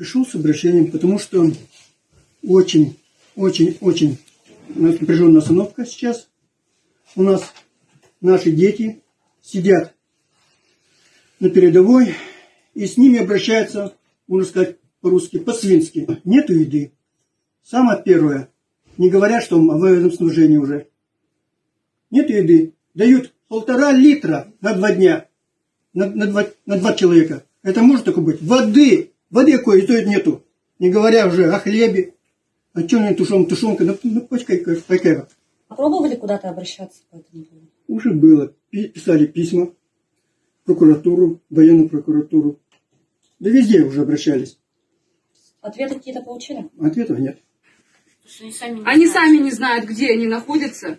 Пришел с обращением, потому что очень, очень, очень напряженная остановка сейчас. У нас наши дети сидят на передовой, и с ними обращаются, можно сказать по-русски, по-свински. Нету еды. Самое первое. Не говорят, что в военном снабжении уже. Нет еды. Дают полтора литра на два дня. На, на, два, на два человека. Это может такое быть? Воды. Воды то нету. Не говоря уже о хлебе. А что не тушен, тушенка, ну, ну почкай, какая. А Пробовали куда-то обращаться по этому поводу? Уже было. Пи- Писали письма в прокуратуру, военную прокуратуру. Да везде уже обращались. Ответы какие-то получили? Ответов нет. Они сами не знают, где они находятся.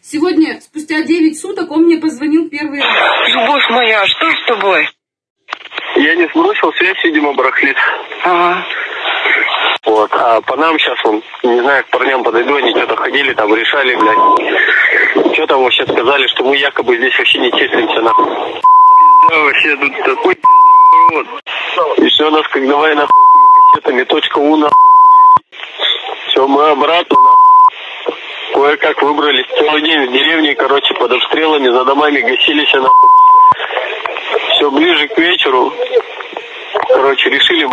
Сегодня, спустя 9 суток, он мне позвонил первый раз. Любовь моя, что с тобой? Я не сбросил, связь, видимо, барахлит. Ага. Вот. А по нам сейчас, он, не знаю, к парням подойду, они что-то ходили, там решали, блядь. Что там вообще сказали, что мы якобы здесь вообще не числимся, нахуй. Да, вообще тут такой вот. И все, нас как давай, нахуй, кассетами, точка У, нахуй. Все, мы обратно, нахуй. Кое-как выбрались. Целый день в деревне, короче, под обстрелами, за домами гасились, нахуй. Все ближе к вечеру, короче, решили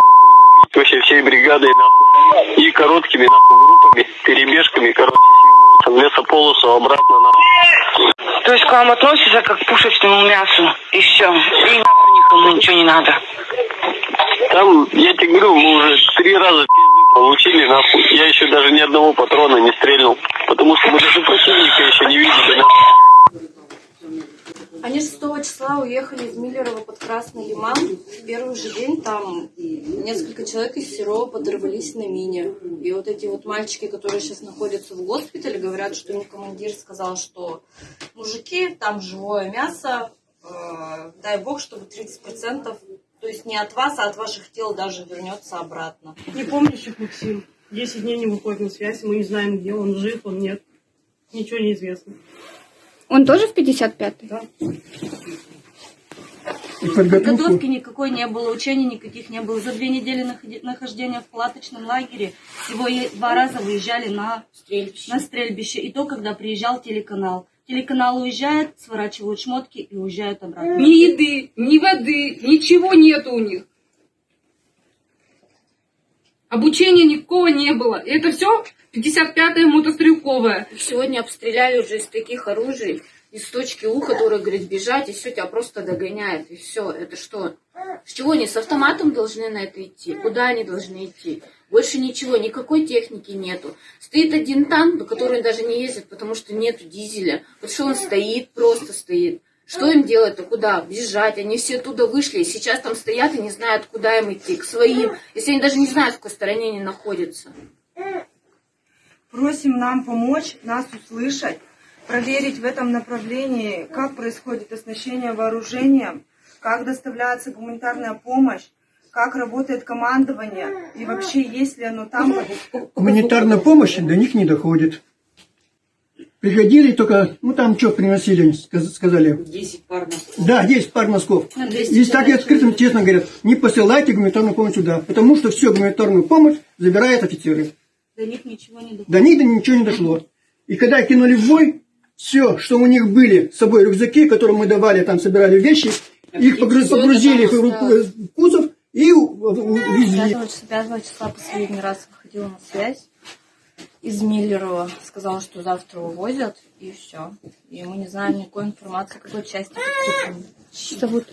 вообще всей бригадой, нахуй. И короткими, нахуй, группами, перебежками, короче, съебываться в лесополосу обратно, нахуй. То есть к вам относятся как к пушечному мясу, и все. И нахуй никому ничего не надо. Там, я тебе говорю, мы уже три раза пизды получили, нахуй. Я еще даже ни одного патрона не стрельнул. Потому что мы даже противника еще не видели, нахуй. Они 6 числа уехали из Миллерово под Красный Лиман. В первый же день там несколько человек из Серова подорвались на мине. И вот эти вот мальчики, которые сейчас находятся в госпитале, говорят, что им командир сказал, что мужики, там живое мясо, э, дай бог, чтобы 30%, то есть не от вас, а от ваших тел даже вернется обратно. Непомнящих Максим. 10 дней не выходит на связь, мы не знаем, где он, жив он, нет. Ничего не известно. Он тоже в 55-й? Да. И подготовку Подготовки никакой не было, учений никаких не было. За две недели нахождения в палаточном лагере всего два раза выезжали на Стрельбище. на стрельбище. И то, когда приезжал телеканал. Телеканал уезжает, сворачивают шмотки и уезжают обратно. Ни еды, ни воды, ничего нету у них. Обучения никакого не было. И это все 55-я мотострелковая. Сегодня обстреляли уже из таких оружий, из точки У, которая говорит бежать, и все тебя просто догоняет. И все, это что? С чего они с автоматом должны на это идти? Куда они должны идти? Больше ничего, никакой техники нету. Стоит один танк, на который даже не ездит, потому что нету дизеля. Вот что он стоит, просто стоит. Что им делать-то? Куда? Бежать. Они все оттуда вышли. И сейчас там стоят и не знают, куда им идти. К своим. Если они даже не знают, в какой стороне они находятся. Просим нам помочь, нас услышать, проверить в этом направлении, как происходит оснащение вооружением, как доставляется гуманитарная помощь, как работает командование и вообще есть ли оно там. гуманитарная помощь до них не доходит. Приходили только, ну там что приносили, сказ- сказали. 10 пар носков. Да, 10 пар носков. Ну, 200 И так и открытым, честно говорят, не посылайте гуманитарную помощь сюда, потому что всю гуманитарную помощь забирают офицеры. До них ничего не доходит. До них ничего не дошло. И когда кинули в бой, все, что у них были с собой рюкзаки, которые мы давали, там собирали вещи, их погру- всё это погрузили в в кузов и увезли. 5 числа, 5 числа последний раз выходила на связь из Миллерова. Сказала, что завтра увозят, и все. И мы не знаем никакой информации, какой части. Что зовут?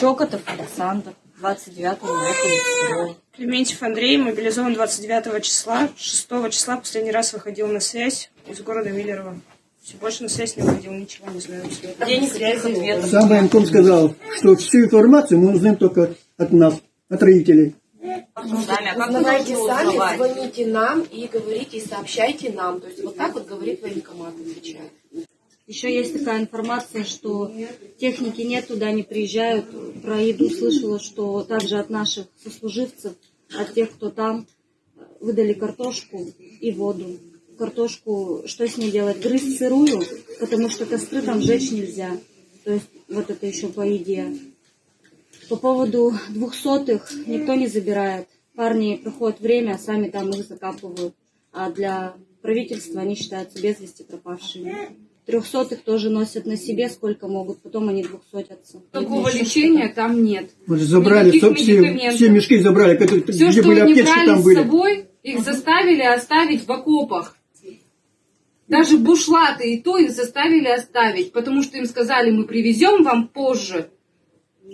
Щекотов Александр, 29-го уехали из Серова. Клементьев Андрей мобилизован 29 числа. 6 числа последний раз выходил на связь из города Миллерово. Все, больше на связь не выходил, ничего не знаю. Где никаких ответов. Сам военком сказал, что всю информацию мы узнаем только от нас, от родителей. Сами, а как Узнавайте сами, узнавать? звоните нам и говорите, и сообщайте нам. То есть вот так вот говорит военкомат, отвечает. Еще есть такая информация, что техники нет, туда не приезжают. Про еду слышала, что также от наших сослуживцев, от тех, кто там, выдали картошку и воду. Картошку, что с ней делать? Грызть сырую, потому что костры там жечь нельзя. То есть вот это еще по еде. По поводу двухсотых никто не забирает. Парни проходит время, сами там их закапывают. А для правительства они считаются без вести пропавшими. Трехсотых тоже носят на себе сколько могут, потом они двухсотятся. Такого лечения там нет. Вот забрали, Никаких все, все мешки забрали, Все, где что были они аптечки, брали там с были. собой, их заставили оставить в окопах. Даже бушлаты и то их заставили оставить, потому что им сказали, мы привезем вам позже.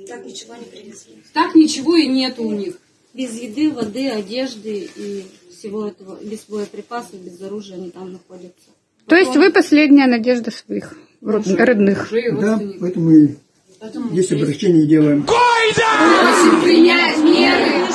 Так ничего не привезли. Так ничего и нет у них. Без еды, воды, одежды и всего этого, без боеприпасов, без оружия они там находятся. То есть вы последняя надежда своих род- родных. Да, поэтому и здесь обращение делаем. Просим принять меры